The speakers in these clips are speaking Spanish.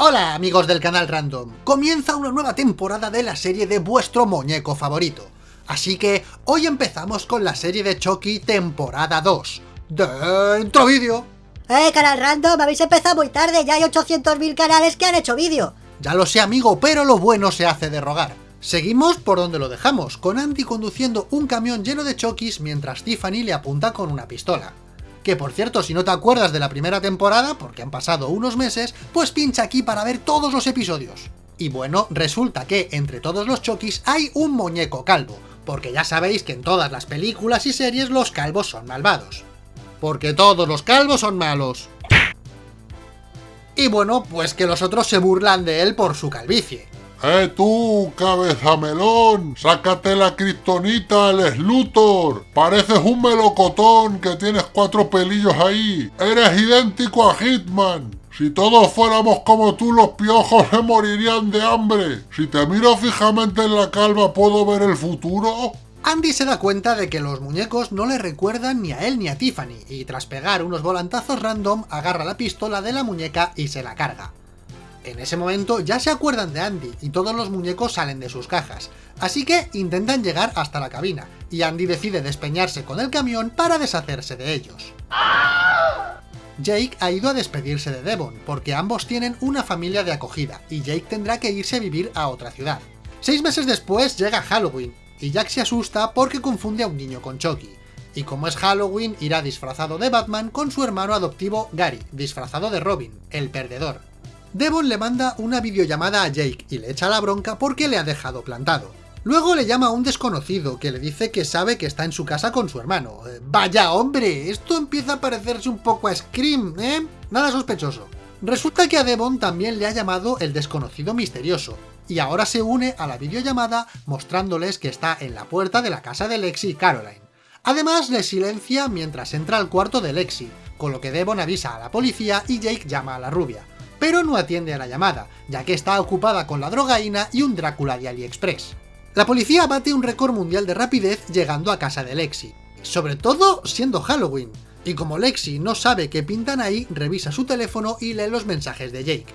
Hola amigos del canal Random, comienza una nueva temporada de la serie de vuestro muñeco favorito. Así que hoy empezamos con la serie de Chucky temporada 2. ¡Dentro vídeo! ¡Eh, canal Random! Habéis empezado muy tarde, ya hay 800.000 canales que han hecho vídeo. Ya lo sé amigo, pero lo bueno se hace de rogar. Seguimos por donde lo dejamos, con Andy conduciendo un camión lleno de Chokis mientras Tiffany le apunta con una pistola. Que por cierto, si no te acuerdas de la primera temporada, porque han pasado unos meses, pues pincha aquí para ver todos los episodios. Y bueno, resulta que entre todos los Chokis hay un muñeco calvo, porque ya sabéis que en todas las películas y series los calvos son malvados. Porque todos los calvos son malos. Y bueno, pues que los otros se burlan de él por su calvicie. ¡Eh tú, cabeza melón! ¡Sácate la kriptonita, el Slutor! Pareces un melocotón que tienes cuatro pelillos ahí. ¡Eres idéntico a Hitman! Si todos fuéramos como tú, los piojos se morirían de hambre. Si te miro fijamente en la calva, ¿puedo ver el futuro? Andy se da cuenta de que los muñecos no le recuerdan ni a él ni a Tiffany, y tras pegar unos volantazos random, agarra la pistola de la muñeca y se la carga. En ese momento ya se acuerdan de Andy y todos los muñecos salen de sus cajas, así que intentan llegar hasta la cabina, y Andy decide despeñarse con el camión para deshacerse de ellos. Jake ha ido a despedirse de Devon, porque ambos tienen una familia de acogida, y Jake tendrá que irse a vivir a otra ciudad. Seis meses después llega Halloween, y Jack se asusta porque confunde a un niño con Chucky. Y como es Halloween, irá disfrazado de Batman con su hermano adoptivo Gary, disfrazado de Robin, el perdedor. Devon le manda una videollamada a Jake y le echa la bronca porque le ha dejado plantado. Luego le llama a un desconocido que le dice que sabe que está en su casa con su hermano. Eh, ¡Vaya hombre! Esto empieza a parecerse un poco a Scream, ¿eh? Nada sospechoso. Resulta que a Devon también le ha llamado el desconocido misterioso, y ahora se une a la videollamada mostrándoles que está en la puerta de la casa de Lexi y Caroline. Además le silencia mientras entra al cuarto de Lexi, con lo que Devon avisa a la policía y Jake llama a la rubia pero no atiende a la llamada, ya que está ocupada con la drogaína y un Drácula de AliExpress. La policía bate un récord mundial de rapidez llegando a casa de Lexi, sobre todo siendo Halloween, y como Lexi no sabe qué pintan ahí, revisa su teléfono y lee los mensajes de Jake.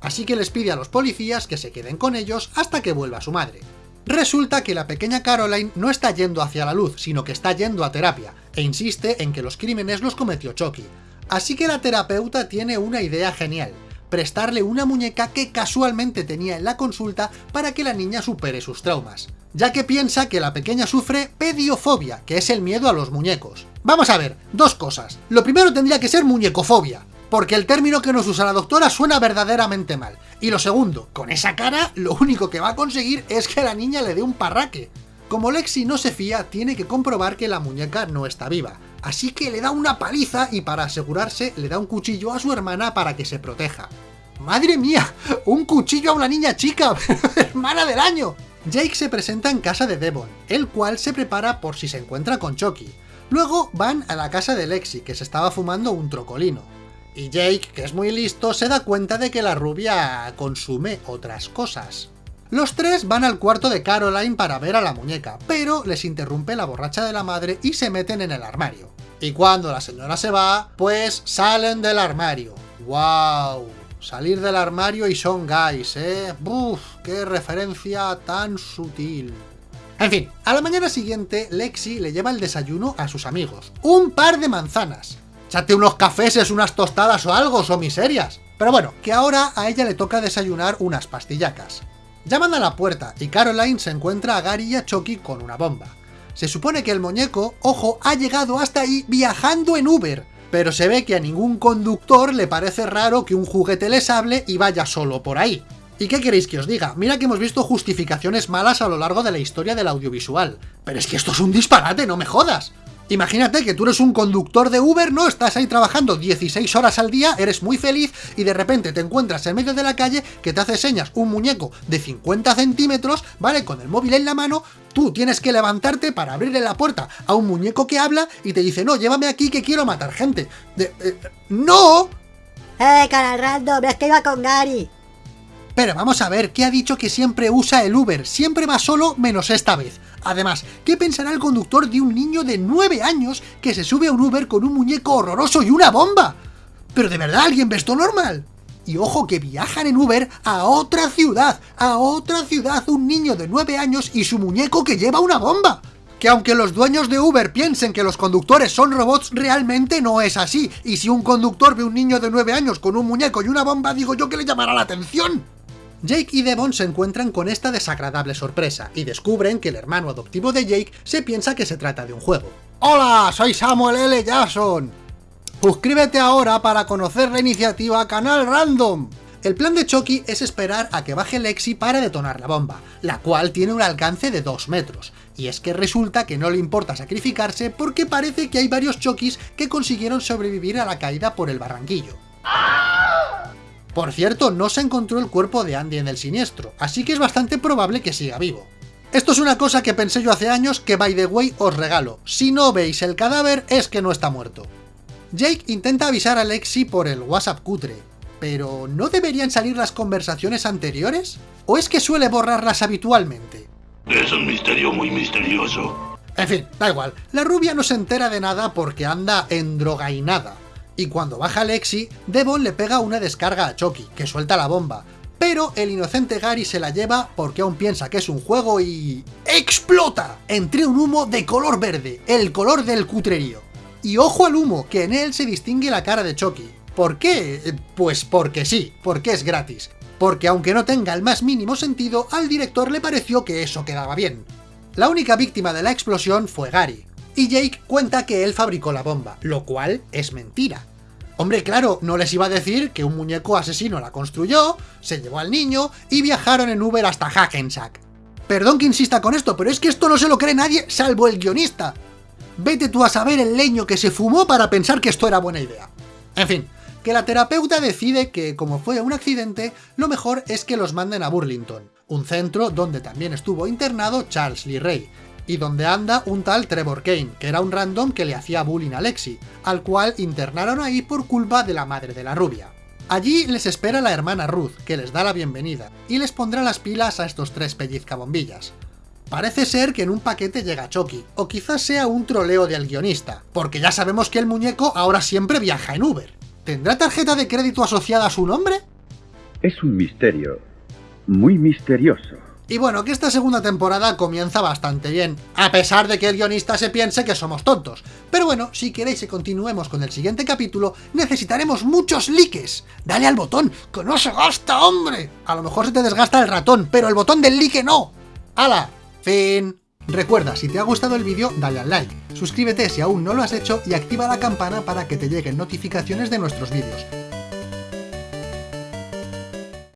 Así que les pide a los policías que se queden con ellos hasta que vuelva su madre. Resulta que la pequeña Caroline no está yendo hacia la luz, sino que está yendo a terapia, e insiste en que los crímenes los cometió Chucky. Así que la terapeuta tiene una idea genial, prestarle una muñeca que casualmente tenía en la consulta para que la niña supere sus traumas, ya que piensa que la pequeña sufre pediofobia, que es el miedo a los muñecos. Vamos a ver, dos cosas. Lo primero tendría que ser muñecofobia, porque el término que nos usa la doctora suena verdaderamente mal. Y lo segundo, con esa cara, lo único que va a conseguir es que la niña le dé un parraque. Como Lexi no se fía, tiene que comprobar que la muñeca no está viva, así que le da una paliza y para asegurarse le da un cuchillo a su hermana para que se proteja. ¡Madre mía! ¡Un cuchillo a una niña chica! ¡Hermana del año! Jake se presenta en casa de Devon, el cual se prepara por si se encuentra con Chucky. Luego van a la casa de Lexi, que se estaba fumando un trocolino. Y Jake, que es muy listo, se da cuenta de que la rubia consume otras cosas. Los tres van al cuarto de Caroline para ver a la muñeca, pero les interrumpe la borracha de la madre y se meten en el armario. Y cuando la señora se va, pues salen del armario. ¡Wow! Salir del armario y son guys, ¿eh? ¡Buf! ¡Qué referencia tan sutil! En fin, a la mañana siguiente, Lexi le lleva el desayuno a sus amigos. ¡Un par de manzanas! ¡Chate unos cafés, unas tostadas o algo, son miserias! Pero bueno, que ahora a ella le toca desayunar unas pastillacas. Llaman a la puerta y Caroline se encuentra a Gary y a Chucky con una bomba. Se supone que el muñeco, ojo, ha llegado hasta ahí viajando en Uber, pero se ve que a ningún conductor le parece raro que un juguete les hable y vaya solo por ahí. ¿Y qué queréis que os diga? Mira que hemos visto justificaciones malas a lo largo de la historia del audiovisual. Pero es que esto es un disparate, no me jodas. Imagínate que tú eres un conductor de Uber, ¿no? Estás ahí trabajando 16 horas al día, eres muy feliz y de repente te encuentras en medio de la calle que te hace señas un muñeco de 50 centímetros, ¿vale? Con el móvil en la mano, tú tienes que levantarte para abrirle la puerta a un muñeco que habla y te dice, no, llévame aquí que quiero matar gente. Eh, ¡No! ¡Eh, cara random! ¡Es que iba con Gary! Vamos a ver, ¿qué ha dicho que siempre usa el Uber? Siempre va solo menos esta vez. Además, ¿qué pensará el conductor de un niño de 9 años que se sube a un Uber con un muñeco horroroso y una bomba? ¿Pero de verdad alguien ve esto normal? Y ojo que viajan en Uber a otra ciudad, a otra ciudad, un niño de 9 años y su muñeco que lleva una bomba que aunque los dueños de Uber piensen que los conductores son robots, realmente no es así. Y si un conductor ve un niño de 9 años con un muñeco y una bomba, digo yo que le llamará la atención. Jake y Devon se encuentran con esta desagradable sorpresa, y descubren que el hermano adoptivo de Jake se piensa que se trata de un juego. ¡Hola! Soy Samuel L. Jackson. Suscríbete ahora para conocer la iniciativa Canal Random. El plan de Chucky es esperar a que baje Lexi para detonar la bomba, la cual tiene un alcance de 2 metros, y es que resulta que no le importa sacrificarse porque parece que hay varios Chokis que consiguieron sobrevivir a la caída por el barranquillo. Por cierto, no se encontró el cuerpo de Andy en el siniestro, así que es bastante probable que siga vivo. Esto es una cosa que pensé yo hace años que by the way os regalo, si no veis el cadáver es que no está muerto. Jake intenta avisar a Lexi por el WhatsApp cutre, pero ¿no deberían salir las conversaciones anteriores? ¿O es que suele borrarlas habitualmente? Es un misterio muy misterioso. En fin, da igual, la rubia no se entera de nada porque anda endrogainada. Y cuando baja Lexi, Devon le pega una descarga a Chucky, que suelta la bomba. Pero el inocente Gary se la lleva porque aún piensa que es un juego y... ¡Explota! Entre un humo de color verde, el color del cutrerío. Y ojo al humo, que en él se distingue la cara de Chucky, ¿Por qué? Eh, pues porque sí, porque es gratis. Porque aunque no tenga el más mínimo sentido, al director le pareció que eso quedaba bien. La única víctima de la explosión fue Gary, y Jake cuenta que él fabricó la bomba, lo cual es mentira. Hombre, claro, no les iba a decir que un muñeco asesino la construyó, se llevó al niño y viajaron en Uber hasta Hackensack. Perdón que insista con esto, pero es que esto no se lo cree nadie salvo el guionista. Vete tú a saber el leño que se fumó para pensar que esto era buena idea. En fin, que la terapeuta decide que, como fue un accidente, lo mejor es que los manden a Burlington, un centro donde también estuvo internado Charles Lee Ray, y donde anda un tal Trevor Kane, que era un random que le hacía bullying a Lexi, al cual internaron ahí por culpa de la madre de la rubia. Allí les espera la hermana Ruth, que les da la bienvenida, y les pondrá las pilas a estos tres pellizcabombillas. Parece ser que en un paquete llega Chucky, o quizás sea un troleo del guionista, porque ya sabemos que el muñeco ahora siempre viaja en Uber. ¿Tendrá tarjeta de crédito asociada a su nombre? Es un misterio. Muy misterioso. Y bueno, que esta segunda temporada comienza bastante bien, a pesar de que el guionista se piense que somos tontos. Pero bueno, si queréis que continuemos con el siguiente capítulo, necesitaremos muchos likes. Dale al botón, que no se gasta, hombre. A lo mejor se te desgasta el ratón, pero el botón del like no. ¡Hala! Fin. Recuerda, si te ha gustado el vídeo, dale al like, suscríbete si aún no lo has hecho y activa la campana para que te lleguen notificaciones de nuestros vídeos.